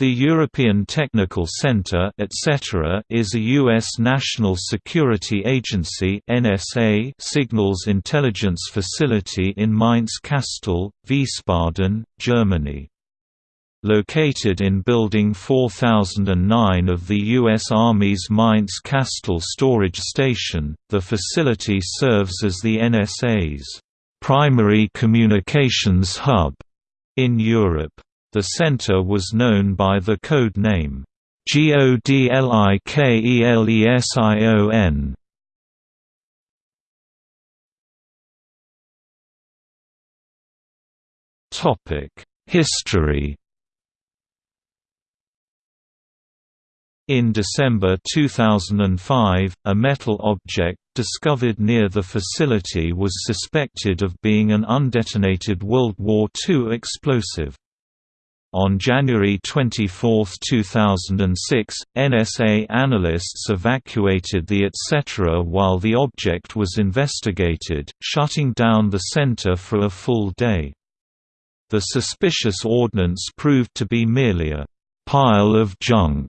The European Technical Centre etc. is a U.S. national security agency NSA signals intelligence facility in Mainz-Kastel, Wiesbaden, Germany. Located in Building 4009 of the U.S. Army's Mainz-Kastel storage station, the facility serves as the NSA's primary communications hub in Europe. The center was known by the code name GODLIKELESION. History. In December 2005, a metal object discovered near the facility was suspected of being an undetonated World War II explosive. On January 24, 2006, NSA analysts evacuated the etc. while the object was investigated, shutting down the center for a full day. The suspicious ordnance proved to be merely a pile of junk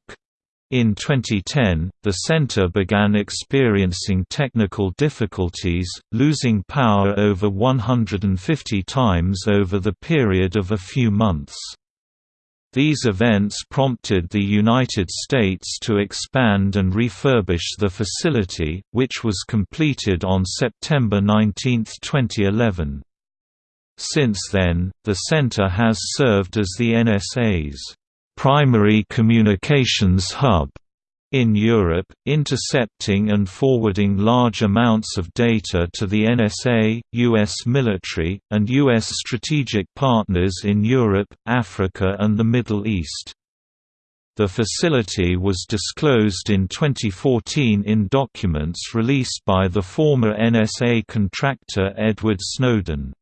in 2010, the center began experiencing technical difficulties, losing power over 150 times over the period of a few months. These events prompted the United States to expand and refurbish the facility, which was completed on September 19, 2011. Since then, the center has served as the NSA's primary communications hub in Europe, intercepting and forwarding large amounts of data to the NSA, U.S. military, and U.S. strategic partners in Europe, Africa and the Middle East. The facility was disclosed in 2014 in documents released by the former NSA contractor Edward Snowden.